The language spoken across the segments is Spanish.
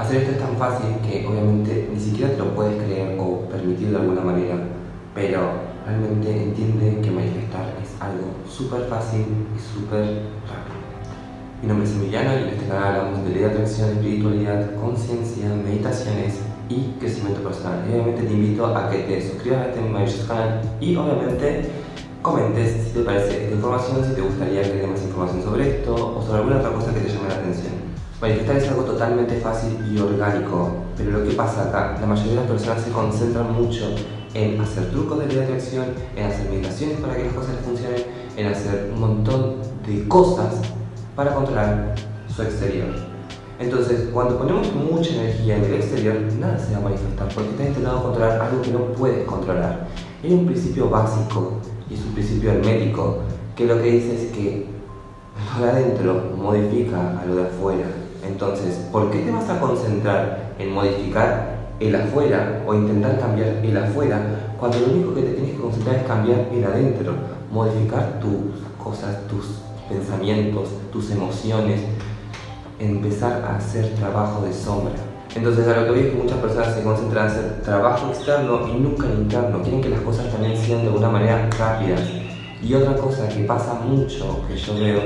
Hacer esto es tan fácil que obviamente ni siquiera te lo puedes creer o permitir de alguna manera, pero realmente entiende que manifestar es algo súper fácil y súper rápido. Mi nombre es Emiliano y en este canal hablamos de ley de atracción, espiritualidad, conciencia, meditaciones y crecimiento personal. Y obviamente te invito a que te suscribas a este maravilloso canal y obviamente comentes si te parece esta información, si te gustaría que dé más información sobre esto o sobre alguna otra cosa que te llame la atención. Manifestar es algo totalmente fácil y orgánico, pero lo que pasa acá, la mayoría de las personas se concentran mucho en hacer trucos de ley de atracción, en hacer meditaciones para que las cosas funcionen, en hacer un montón de cosas para controlar su exterior. Entonces, cuando ponemos mucha energía en el exterior, nada se va a manifestar porque estás intentando controlar algo que no puedes controlar. Hay un principio básico y es un principio hermético que lo que dice es que lo de adentro modifica a lo de afuera. Entonces, ¿por qué te vas a concentrar en modificar el afuera o intentar cambiar el afuera cuando lo único que te tienes que concentrar es cambiar el adentro? Modificar tus cosas, tus pensamientos, tus emociones, empezar a hacer trabajo de sombra. Entonces a lo que veo es que muchas personas se concentran en hacer trabajo externo y nunca en interno. Quieren que las cosas también sean de alguna manera rápidas. Y otra cosa que pasa mucho, que yo veo,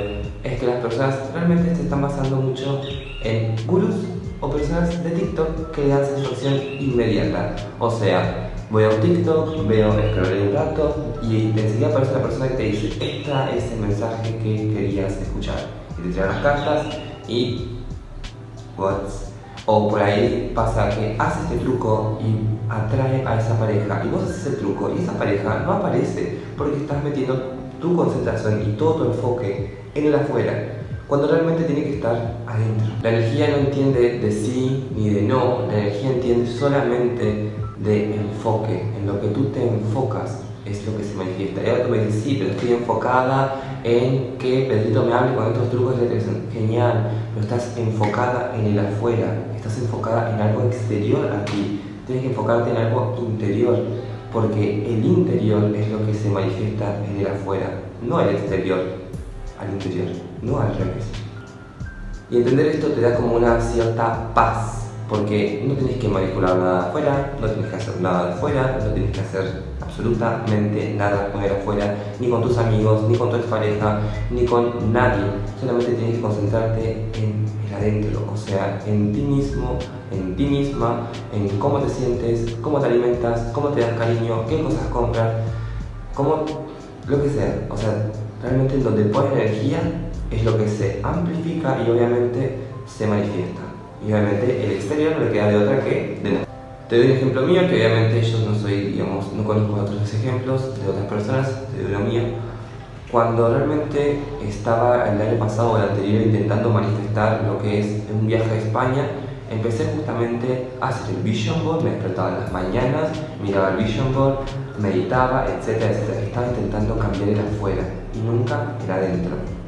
es que las personas realmente se están basando mucho en gurús o personas de TikTok que dan satisfacción inmediata. O sea, voy a un TikTok, veo, scrolleo un rato y enseguida aparece la persona que te dice, esta es el mensaje que querías escuchar. Y te trae las cartas y... What's o por ahí pasa que hace este truco y atrae a esa pareja y vos haces el truco y esa pareja no aparece porque estás metiendo tu concentración y todo tu enfoque en el afuera cuando realmente tiene que estar adentro. La energía no entiende de sí ni de no, la energía entiende solamente de enfoque, en lo que tú te enfocas es lo que se manifiesta. Y ahora tú me dices, sí, pero estoy enfocada en que Pedrito me hable con estos trucos de televisión. Genial, pero estás enfocada en el afuera, estás enfocada en algo exterior a ti. Tienes que enfocarte en algo interior, porque el interior es lo que se manifiesta en el afuera, no el exterior, al interior, no al revés. Y entender esto te da como una cierta paz porque no tienes que manipular nada afuera, no tienes que hacer nada afuera, no tienes que hacer absolutamente nada con afuera, ni con tus amigos, ni con tu pareja, ni con nadie. Solamente tienes que concentrarte en el adentro, o sea, en ti mismo, en ti misma, en cómo te sientes, cómo te alimentas, cómo te das cariño, qué cosas compras, cómo, lo que sea. O sea, realmente en donde pones energía es lo que se amplifica y obviamente se manifiesta y obviamente el exterior no le queda de otra que de. Te doy un ejemplo mío, que obviamente yo no soy, digamos, no conozco otros ejemplos de otras personas, te doy lo mío. Cuando realmente estaba el año pasado o el anterior intentando manifestar lo que es un viaje a España, empecé justamente a hacer el vision board, me despertaba en las mañanas, miraba el vision board, meditaba, etcétera, etcétera. Estaba intentando cambiar el afuera y nunca el adentro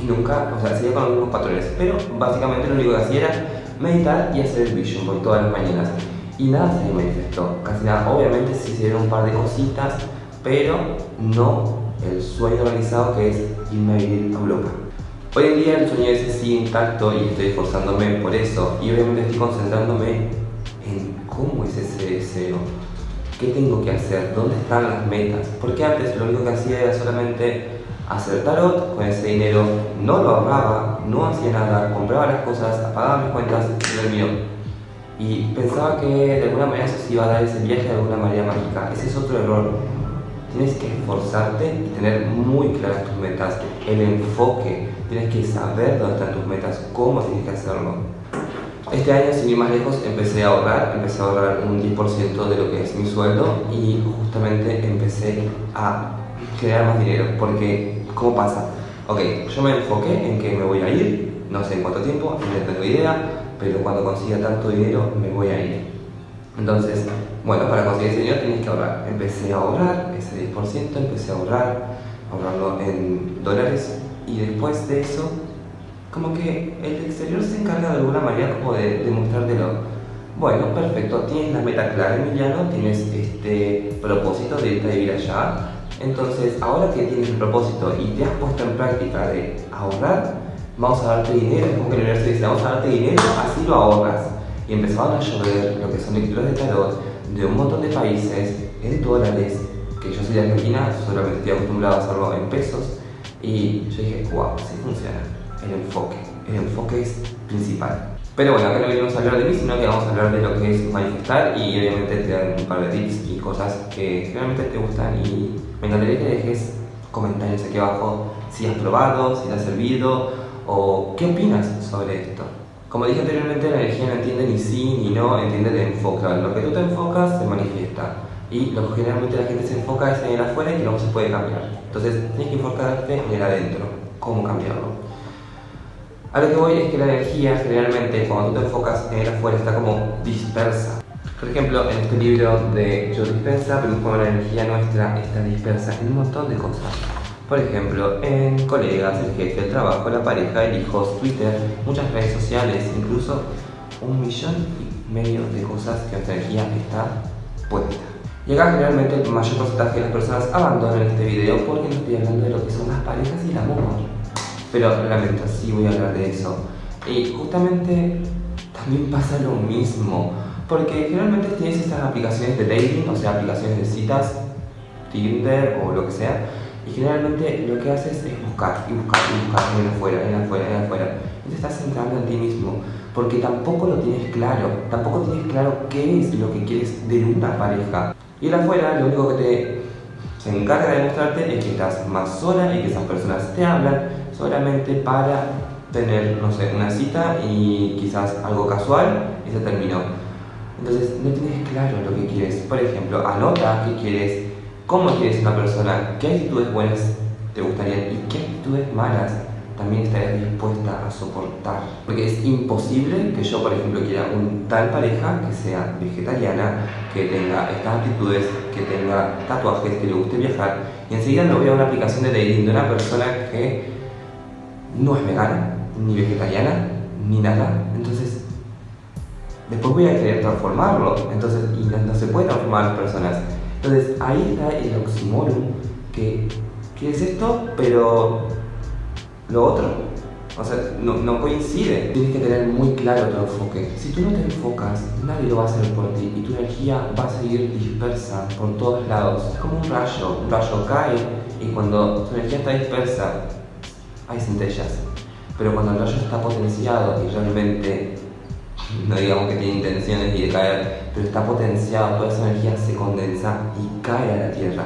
y nunca, o sea, seguía con los mismos patrones. Pero básicamente lo único que hacía era meditar y hacer el vision board todas las mañanas. Y nada se manifestó, casi nada. Obviamente se hicieron un par de cositas, pero no el sueño realizado que es irme a vivir a Europa. Hoy en día el sueño ese sigue intacto y estoy esforzándome por eso. Y obviamente estoy concentrándome en cómo es ese deseo. ¿Qué tengo que hacer? ¿Dónde están las metas? Porque antes lo único que hacía era solamente hacer tarot, con ese dinero no lo ahorraba, no hacía nada, compraba las cosas, apagaba mis cuentas y olvidó. Y pensaba que de alguna manera eso se iba a dar ese viaje de alguna manera mágica. Ese es otro error. Tienes que esforzarte y tener muy claras tus metas, el enfoque. Tienes que saber dónde están tus metas, cómo tienes que hacerlo. Este año, sin ir más lejos, empecé a ahorrar, empecé a ahorrar un 10% de lo que es mi sueldo y justamente empecé a generar más dinero, porque ¿cómo pasa? Ok, yo me enfoqué en que me voy a ir, no sé en cuánto tiempo, no tengo idea, pero cuando consiga tanto dinero me voy a ir. Entonces, bueno, para conseguir ese dinero tienes que ahorrar. Empecé a ahorrar ese 10%, empecé a ahorrar, ahorrando en dólares y después de eso, como que el exterior se encarga de alguna manera como de, de mostrártelo. Bueno, perfecto, tienes la meta clara, Emiliano, tienes este propósito de irte a vivir allá, entonces, ahora que tienes el propósito y te has puesto en práctica de ahorrar, vamos a darte dinero, es como que la universidad dice, vamos a darte dinero, así lo ahorras. Y empezaban a llover lo que son lecturas de tarot de un montón de países en dólares, que yo soy de Argentina, solamente estoy acostumbrado a hacerlo en pesos, y yo dije, wow, sí funciona, el enfoque, el enfoque es principal. Pero bueno, acá no venimos a hablar de mí, sino que vamos a hablar de lo que es manifestar y obviamente te dan un par de tips y cosas que realmente te gustan y me encantaría que dejes comentarios aquí abajo si has probado, si te ha servido o qué opinas sobre esto. Como dije anteriormente, la energía no entiende ni sí ni no, entiende de enfoca. Lo que tú te enfocas se manifiesta y lo que generalmente la gente se enfoca es en el afuera y que no se puede cambiar. Entonces tienes que enfocarte en el adentro, cómo cambiarlo. A lo que voy es que la energía generalmente cuando tú te enfocas en el afuera está como dispersa. Por ejemplo, en este libro de Joe Dispensa vemos cómo la energía nuestra está dispersa en un montón de cosas. Por ejemplo, en colegas, el jefe, el trabajo, la pareja, el hijo, Twitter, muchas redes sociales, incluso un millón y medio de cosas que nuestra energía está puesta. Y acá generalmente el mayor porcentaje de las personas abandonan este video porque no estoy hablando de lo que son las parejas y el amor pero realmente sí voy a hablar de eso. Y justamente también pasa lo mismo, porque generalmente tienes estas aplicaciones de dating, o sea, aplicaciones de citas, Tinder o lo que sea, y generalmente lo que haces es buscar y buscar y buscar en afuera, en afuera, en afuera. Y te estás centrando en ti mismo, porque tampoco lo tienes claro, tampoco tienes claro qué es lo que quieres de una pareja. Y el afuera lo único que te se encarga de mostrarte es que estás más sola y que esas personas te hablan solamente para tener, no sé, una cita y quizás algo casual y se terminó. Entonces no tienes claro lo que quieres. Por ejemplo, anota qué quieres, cómo quieres una persona, qué actitudes buenas te gustarían y qué actitudes malas también estarías dispuesta a soportar. Porque es imposible que yo, por ejemplo, quiera un tal pareja que sea vegetariana, que tenga estas actitudes, que tenga tatuajes, que le guste viajar, y enseguida lo veo a una aplicación de dating de una persona que no es vegana, ni vegetariana, ni nada. Entonces, después voy a querer transformarlo. Entonces, y no, se puede transformar las personas. Entonces, ahí está el oxímoron que quieres esto, pero lo otro. O sea, no, no, coincide. Tienes que tener muy claro tu enfoque. Si tú no te enfocas, nadie lo va a hacer por ti y tu energía va a seguir dispersa por todos lados. Es como un rayo. Un rayo cae y cuando tu energía está dispersa, hay centellas. Pero cuando el rayo está potenciado y realmente, no digamos que tiene intenciones de caer, pero está potenciado, toda esa energía se condensa y cae a la Tierra.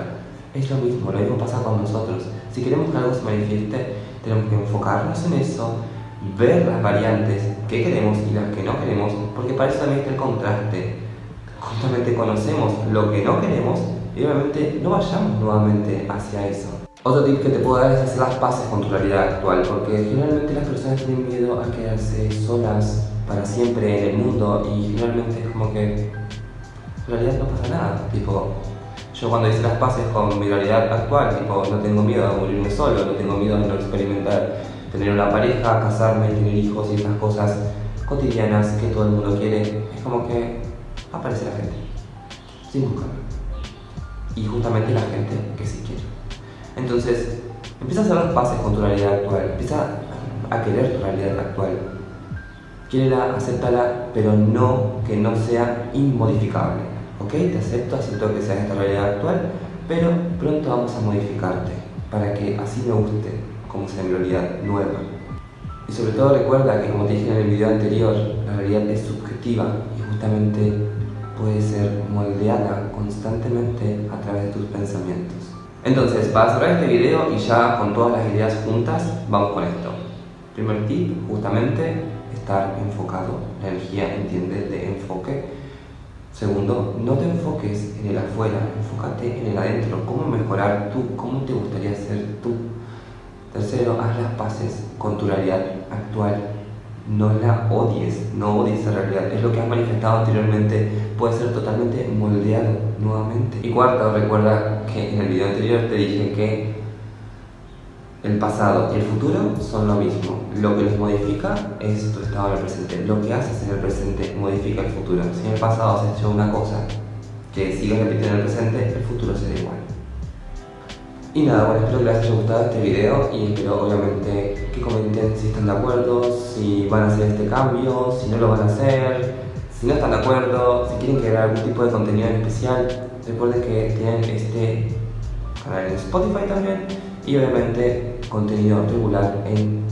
Es lo mismo, lo mismo pasa con nosotros. Si queremos que algo se manifieste, tenemos que enfocarnos en eso, ver las variantes que queremos y las que no queremos, porque para eso también está el contraste. Justamente conocemos lo que no queremos y obviamente no vayamos nuevamente hacia eso. Otro tip que te puedo dar es hacer las paces con tu realidad actual, porque generalmente las personas tienen miedo a quedarse solas para siempre en el mundo y generalmente es como que en realidad no pasa nada. Tipo, yo cuando hice las paces con mi realidad actual, tipo, no tengo miedo a morirme solo, no tengo miedo a no experimentar tener una pareja, casarme, tener hijos y esas cosas cotidianas que todo el mundo quiere, es como que aparece la gente, sin buscarlo. Y justamente la gente que sí quiere. Entonces, empieza a hacer las con tu realidad actual, empieza a querer tu realidad actual. Quiérela, acéptala, pero no que no sea inmodificable. ¿Ok? Te acepto, acepto que sea esta realidad actual, pero pronto vamos a modificarte para que así me guste como sea mi realidad nueva. Y sobre todo recuerda que como te dije en el video anterior, la realidad es subjetiva y justamente puede ser moldeada constantemente a través de tus pensamientos. Entonces, para cerrar este video y ya con todas las ideas juntas, vamos con esto. Primer tip, justamente, estar enfocado. La energía entiende de enfoque. Segundo, no te enfoques en el afuera, enfócate en el adentro. ¿Cómo mejorar tú? ¿Cómo te gustaría ser tú? Tercero, haz las paces con tu realidad actual no la odies, no odies esa realidad. Es lo que has manifestado anteriormente, puede ser totalmente moldeado nuevamente. Y cuarto, recuerda que en el video anterior te dije que el pasado y el futuro son lo mismo. Lo que los modifica es tu estado en el presente. Lo que haces en el presente modifica el futuro. Si en el pasado has hecho una cosa que sigues repitiendo en el presente, el futuro será igual. Y nada, bueno, espero que les haya gustado este video y espero obviamente que comenten si están de acuerdo, si van a hacer este cambio, si no lo van a hacer, si no están de acuerdo, si quieren crear algún tipo de contenido en especial. Recuerden que tienen este canal en Spotify también y obviamente contenido regular en.